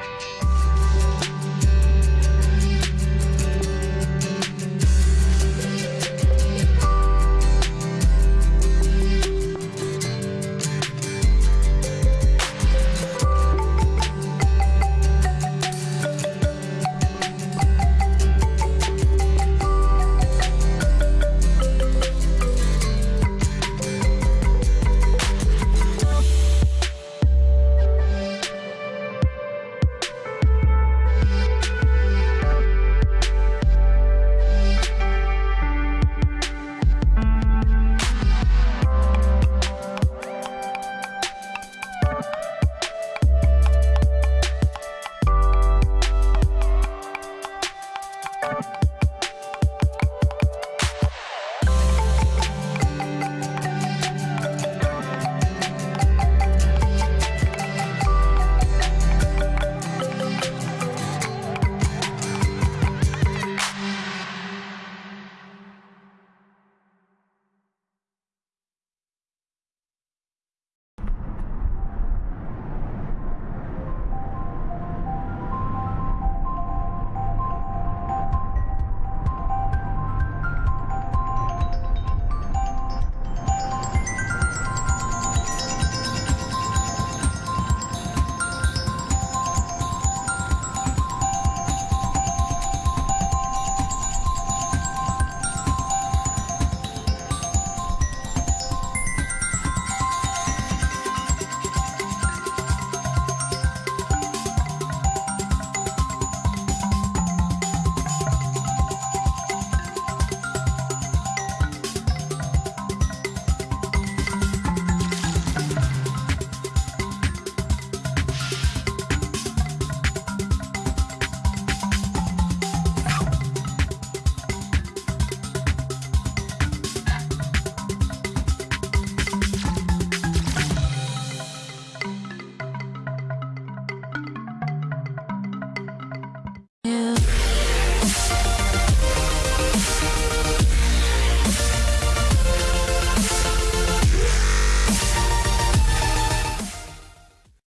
you